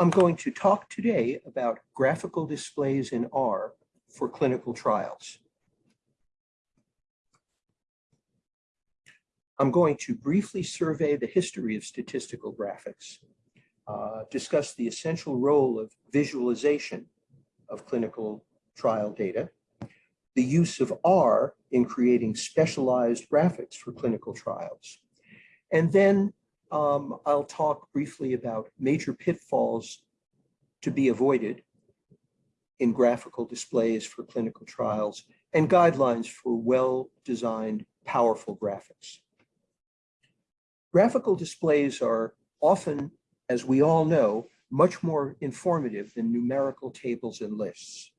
I'm going to talk today about graphical displays in R for clinical trials. I'm going to briefly survey the history of statistical graphics, uh, discuss the essential role of visualization of clinical trial data, the use of R in creating specialized graphics for clinical trials, and then um, I'll talk briefly about major pitfalls to be avoided in graphical displays for clinical trials and guidelines for well-designed, powerful graphics. Graphical displays are often, as we all know, much more informative than numerical tables and lists.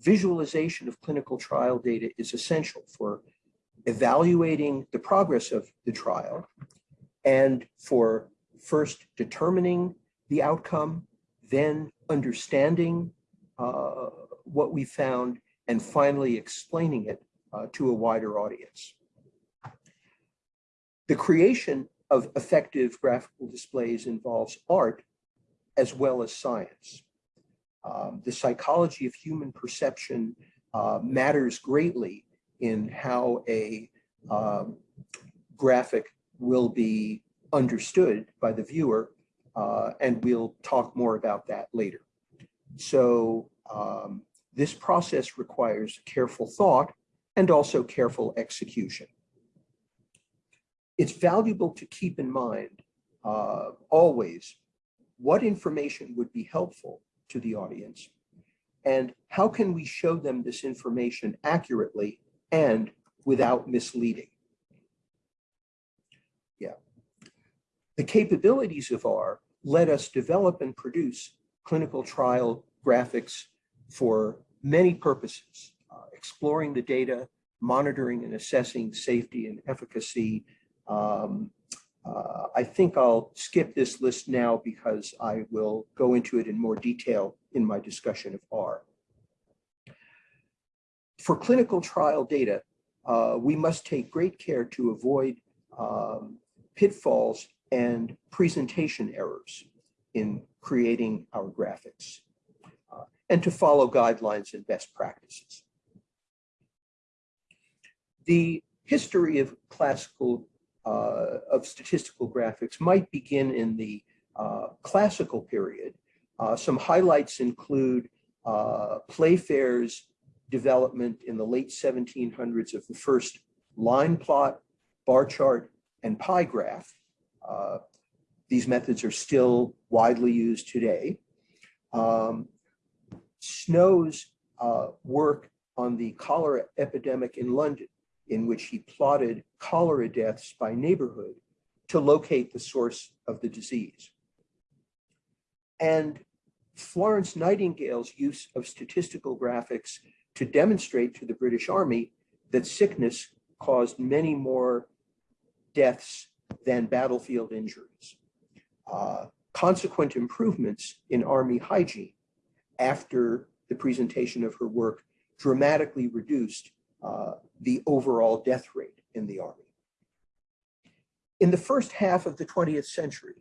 Visualization of clinical trial data is essential for evaluating the progress of the trial and for first determining the outcome, then understanding uh, what we found, and finally explaining it uh, to a wider audience. The creation of effective graphical displays involves art as well as science. Um, the psychology of human perception uh, matters greatly in how a um, graphic will be understood by the viewer, uh, and we'll talk more about that later. So um, this process requires careful thought and also careful execution. It's valuable to keep in mind uh, always what information would be helpful to the audience and how can we show them this information accurately and without misleading. Yeah. The capabilities of R let us develop and produce clinical trial graphics for many purposes, uh, exploring the data, monitoring and assessing safety and efficacy. Um, uh, I think I'll skip this list now because I will go into it in more detail in my discussion of R. For clinical trial data, uh, we must take great care to avoid um, pitfalls and presentation errors in creating our graphics, uh, and to follow guidelines and best practices. The history of classical, uh, of statistical graphics might begin in the uh, classical period. Uh, some highlights include uh, Playfair's development in the late 1700s of the first line plot, bar chart, and pie graph, uh, these methods are still widely used today. Um, Snow's uh, work on the cholera epidemic in London, in which he plotted cholera deaths by neighborhood to locate the source of the disease. And Florence Nightingale's use of statistical graphics to demonstrate to the British Army that sickness caused many more deaths than battlefield injuries. Uh, consequent improvements in Army hygiene after the presentation of her work dramatically reduced uh, the overall death rate in the Army. In the first half of the 20th century,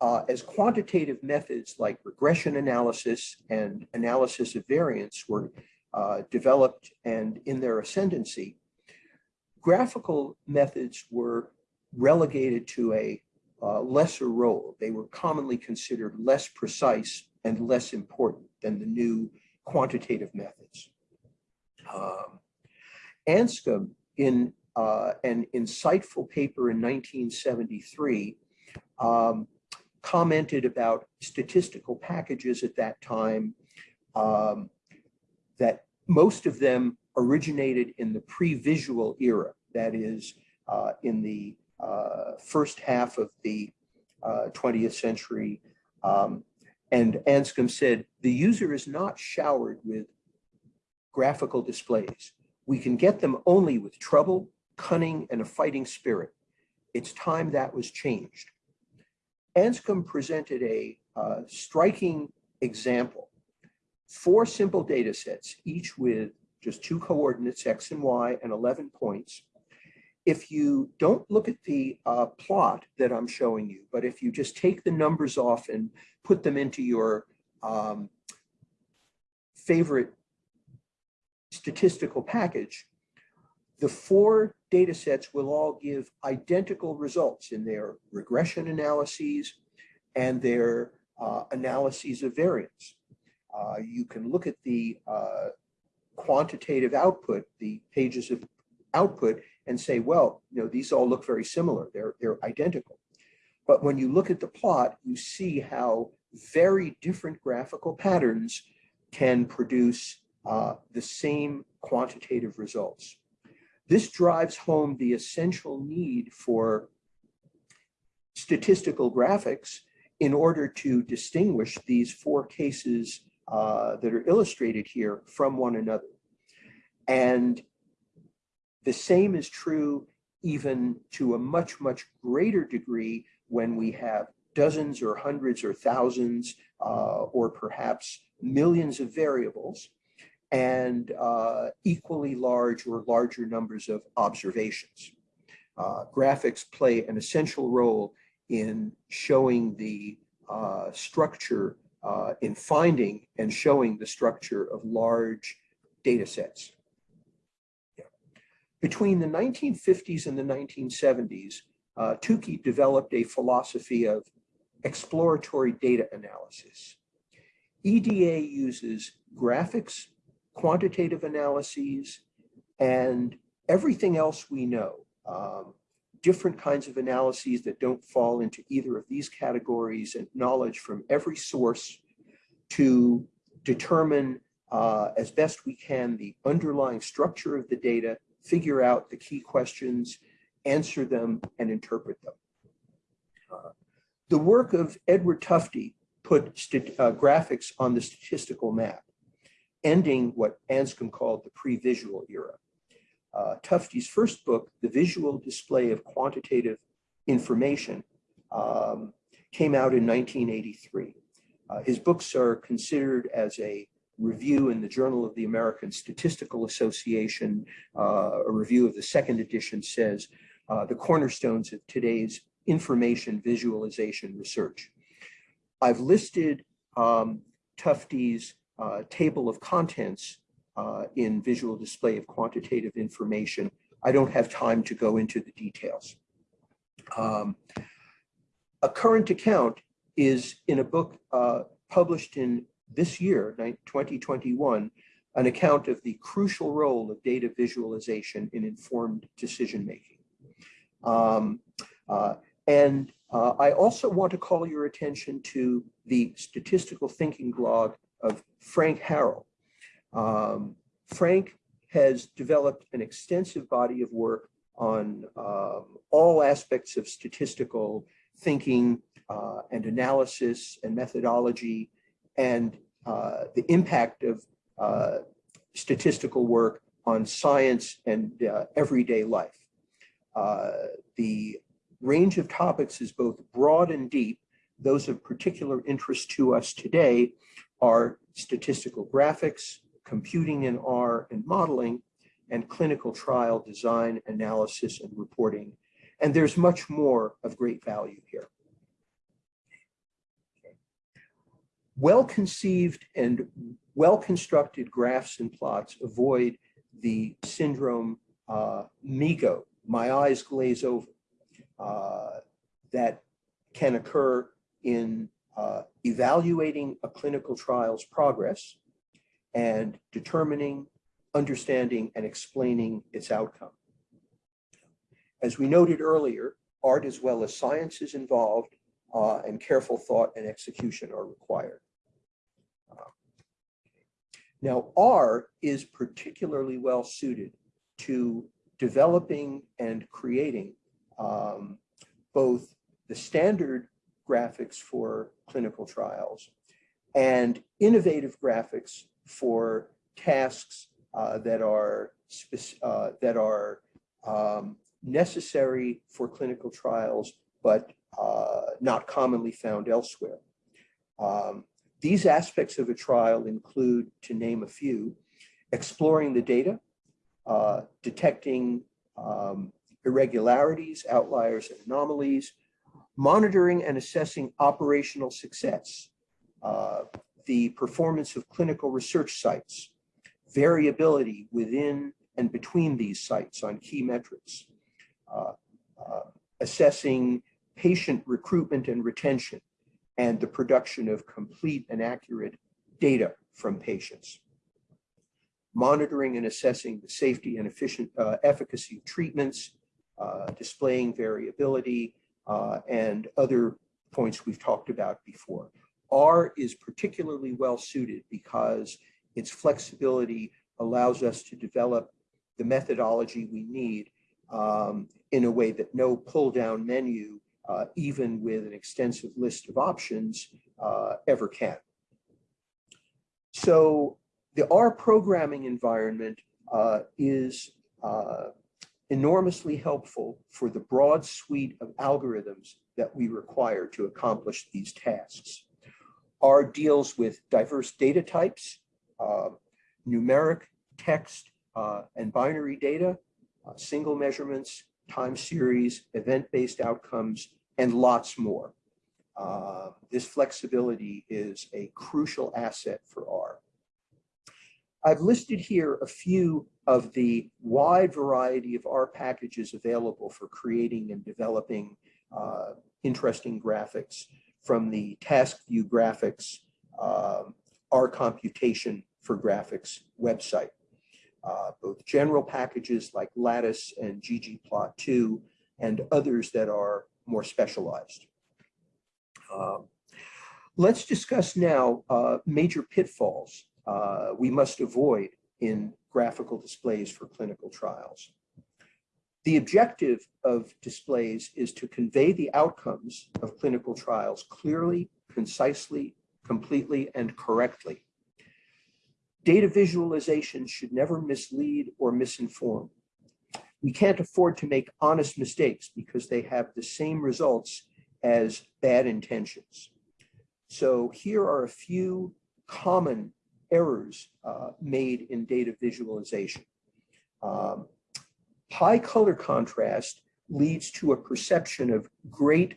uh, as quantitative methods like regression analysis and analysis of variance were uh, developed and in their ascendancy, graphical methods were relegated to a uh, lesser role. They were commonly considered less precise and less important than the new quantitative methods. Um, Anscombe, in uh, an insightful paper in 1973, um, commented about statistical packages at that time, um, that most of them originated in the pre-visual era, that is, uh, in the uh, first half of the 20th uh, century. Um, and Anscombe said, the user is not showered with graphical displays. We can get them only with trouble, cunning, and a fighting spirit. It's time that was changed. Anscombe presented a uh, striking example. Four simple data sets, each with just two coordinates, X and Y, and 11 points. If you don't look at the uh, plot that I'm showing you, but if you just take the numbers off and put them into your um, favorite statistical package, the four data sets will all give identical results in their regression analyses and their uh, analyses of variance. Uh, you can look at the uh, quantitative output, the pages of output, and say, well, you know, these all look very similar. They're, they're identical. But when you look at the plot, you see how very different graphical patterns can produce uh, the same quantitative results. This drives home the essential need for statistical graphics in order to distinguish these four cases uh, that are illustrated here from one another. And the same is true even to a much, much greater degree when we have dozens or hundreds or thousands uh, or perhaps millions of variables and uh, equally large or larger numbers of observations. Uh, graphics play an essential role in showing the uh, structure, uh, in finding and showing the structure of large data sets. Yeah. Between the 1950s and the 1970s, uh, Tukey developed a philosophy of exploratory data analysis. EDA uses graphics quantitative analyses, and everything else we know. Um, different kinds of analyses that don't fall into either of these categories and knowledge from every source to determine uh, as best we can the underlying structure of the data, figure out the key questions, answer them, and interpret them. Uh, the work of Edward Tufte put uh, graphics on the statistical map ending what Anscombe called the pre-visual era. Uh, Tufte's first book, The Visual Display of Quantitative Information, um, came out in 1983. Uh, his books are considered as a review in the Journal of the American Statistical Association. Uh, a review of the second edition says, uh, the cornerstones of today's information visualization research. I've listed um, Tufte's uh, table of contents uh, in visual display of quantitative information. I don't have time to go into the details. Um, a current account is in a book uh, published in this year, 2021, an account of the crucial role of data visualization in informed decision-making. Um, uh, and uh, I also want to call your attention to the statistical thinking blog of Frank Harrell. Um, Frank has developed an extensive body of work on um, all aspects of statistical thinking uh, and analysis and methodology and uh, the impact of uh, statistical work on science and uh, everyday life. Uh, the range of topics is both broad and deep. Those of particular interest to us today are statistical graphics, computing in R and modeling, and clinical trial design, analysis, and reporting. And there's much more of great value here. Well-conceived and well-constructed graphs and plots avoid the syndrome uh, MIGO, my eyes glaze over, uh, that can occur in uh, evaluating a clinical trial's progress and determining, understanding, and explaining its outcome. As we noted earlier, art as well as science is involved uh, and careful thought and execution are required. Uh, now, R is particularly well suited to developing and creating um, both the standard graphics for clinical trials and innovative graphics for tasks uh, that are uh, that are um, necessary for clinical trials, but uh, not commonly found elsewhere. Um, these aspects of a trial include, to name a few, exploring the data, uh, detecting um, irregularities, outliers, and anomalies, monitoring and assessing operational success, uh, the performance of clinical research sites, variability within and between these sites on key metrics, uh, uh, assessing patient recruitment and retention, and the production of complete and accurate data from patients. Monitoring and assessing the safety and efficient uh, efficacy of treatments, uh, displaying variability, uh, and other points we've talked about before. R is particularly well suited because its flexibility allows us to develop the methodology we need um, in a way that no pull down menu, uh, even with an extensive list of options, uh, ever can. So the R programming environment uh, is uh, enormously helpful for the broad suite of algorithms that we require to accomplish these tasks. R deals with diverse data types, uh, numeric, text, uh, and binary data, uh, single measurements, time series, event-based outcomes, and lots more. Uh, this flexibility is a crucial asset for R. I've listed here a few of the wide variety of R packages available for creating and developing uh, interesting graphics from the task view graphics, um, R computation for graphics website. Uh, both general packages like Lattice and ggplot2 and others that are more specialized. Um, let's discuss now uh, major pitfalls uh, we must avoid in graphical displays for clinical trials. The objective of displays is to convey the outcomes of clinical trials clearly, concisely, completely, and correctly. Data visualization should never mislead or misinform. We can't afford to make honest mistakes because they have the same results as bad intentions. So here are a few common errors uh, made in data visualization. Um, high color contrast leads to a perception of great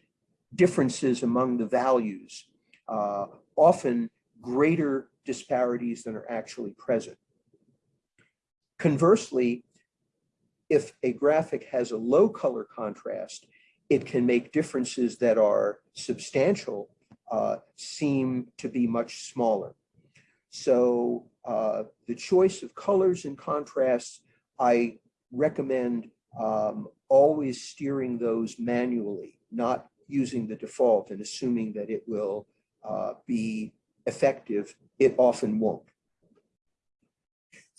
differences among the values, uh, often greater disparities than are actually present. Conversely, if a graphic has a low color contrast, it can make differences that are substantial uh, seem to be much smaller. So uh, the choice of colors and contrasts, I recommend um, always steering those manually, not using the default and assuming that it will uh, be effective. It often won't.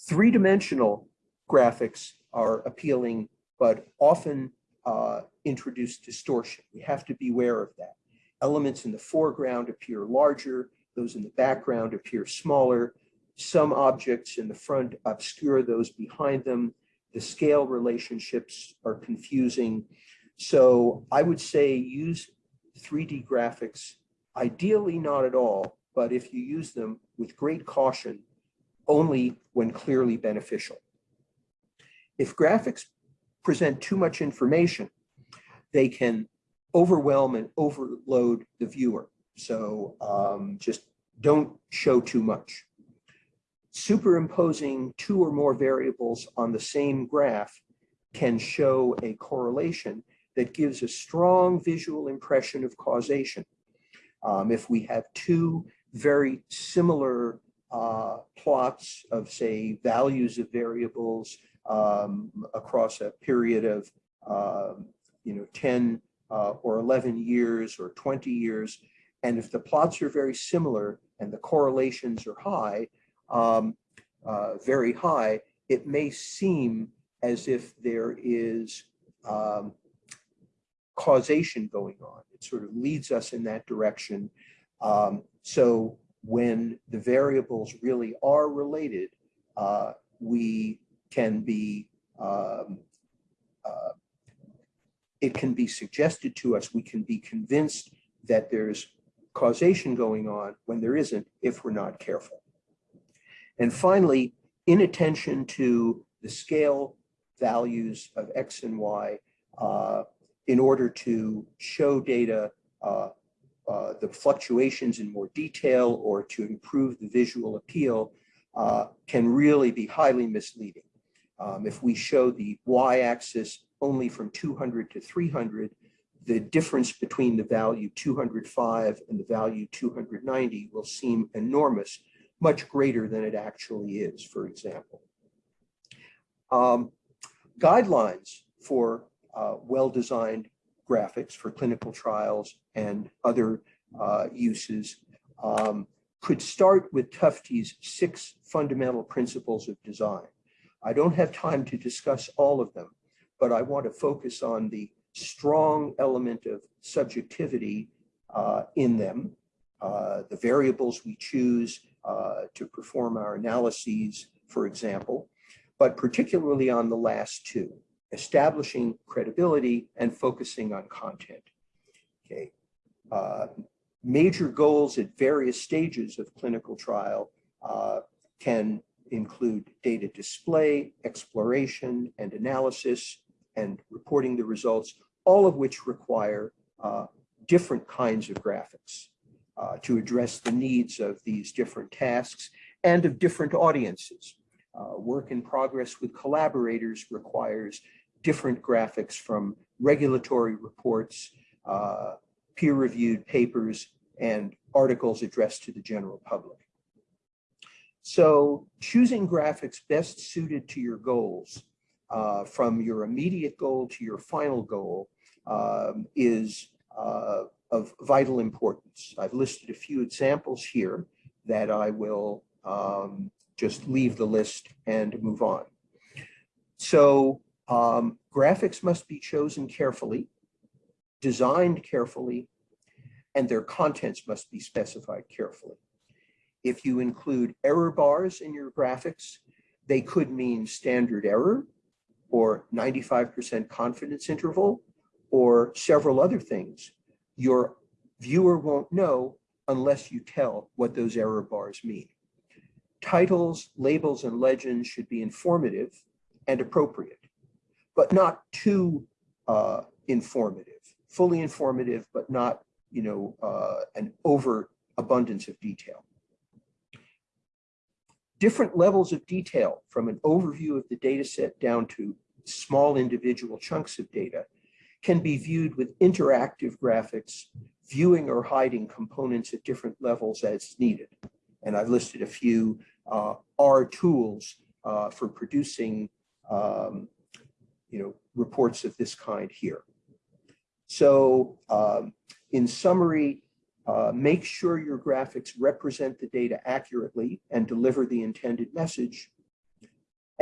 Three-dimensional graphics are appealing, but often uh, introduce distortion. We have to be aware of that. Elements in the foreground appear larger, those in the background appear smaller. Some objects in the front obscure those behind them. The scale relationships are confusing. So I would say use 3D graphics, ideally not at all, but if you use them with great caution, only when clearly beneficial. If graphics present too much information, they can overwhelm and overload the viewer. So um, just don't show too much. Superimposing two or more variables on the same graph can show a correlation that gives a strong visual impression of causation. Um, if we have two very similar uh, plots of, say, values of variables um, across a period of, um, you know, 10 uh, or 11 years or 20 years, and if the plots are very similar and the correlations are high, um, uh, very high, it may seem as if there is um, causation going on. It sort of leads us in that direction. Um, so when the variables really are related, uh, we can be, um, uh, it can be suggested to us, we can be convinced that there's causation going on when there isn't if we're not careful. And finally, inattention to the scale values of X and Y uh, in order to show data uh, uh, the fluctuations in more detail or to improve the visual appeal uh, can really be highly misleading. Um, if we show the y-axis only from 200 to 300, the difference between the value 205 and the value 290 will seem enormous, much greater than it actually is, for example. Um, guidelines for uh, well-designed graphics for clinical trials and other uh, uses um, could start with Tufte's six fundamental principles of design. I don't have time to discuss all of them, but I want to focus on the strong element of subjectivity uh, in them, uh, the variables we choose uh, to perform our analyses, for example, but particularly on the last two, establishing credibility and focusing on content. Okay. Uh, major goals at various stages of clinical trial uh, can include data display, exploration, and analysis, and reporting the results, all of which require uh, different kinds of graphics uh, to address the needs of these different tasks and of different audiences. Uh, work in progress with collaborators requires different graphics from regulatory reports, uh, peer-reviewed papers, and articles addressed to the general public. So choosing graphics best suited to your goals, uh, from your immediate goal to your final goal, um, is uh, of vital importance. I've listed a few examples here that I will um, just leave the list and move on. So um, graphics must be chosen carefully, designed carefully, and their contents must be specified carefully. If you include error bars in your graphics, they could mean standard error or 95% confidence interval or several other things. Your viewer won't know unless you tell what those error bars mean. Titles, labels, and legends should be informative and appropriate but not too uh, informative, fully informative, but not, you know, uh, an overabundance of detail. Different levels of detail from an overview of the data set down to small individual chunks of data can be viewed with interactive graphics, viewing or hiding components at different levels as needed. And I've listed a few uh, R tools uh, for producing um, you know, reports of this kind here. So um, in summary, uh, make sure your graphics represent the data accurately and deliver the intended message,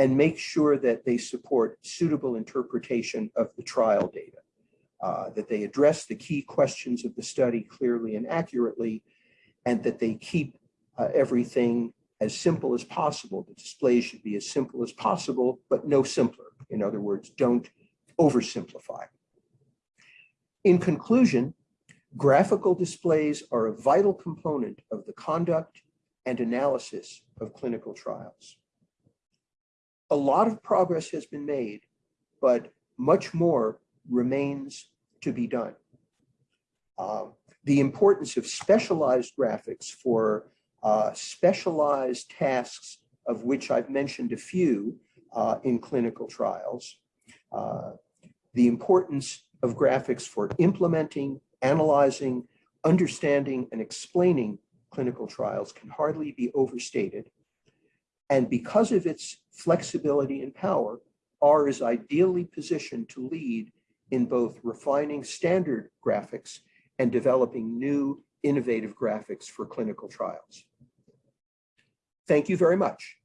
and make sure that they support suitable interpretation of the trial data, uh, that they address the key questions of the study clearly and accurately, and that they keep uh, everything as simple as possible. The display should be as simple as possible, but no simpler. In other words, don't oversimplify. In conclusion, graphical displays are a vital component of the conduct and analysis of clinical trials. A lot of progress has been made, but much more remains to be done. Uh, the importance of specialized graphics for uh, specialized tasks of which I've mentioned a few uh, in clinical trials, uh, the importance of graphics for implementing, analyzing, understanding, and explaining clinical trials can hardly be overstated. And because of its flexibility and power, R is ideally positioned to lead in both refining standard graphics and developing new innovative graphics for clinical trials. Thank you very much.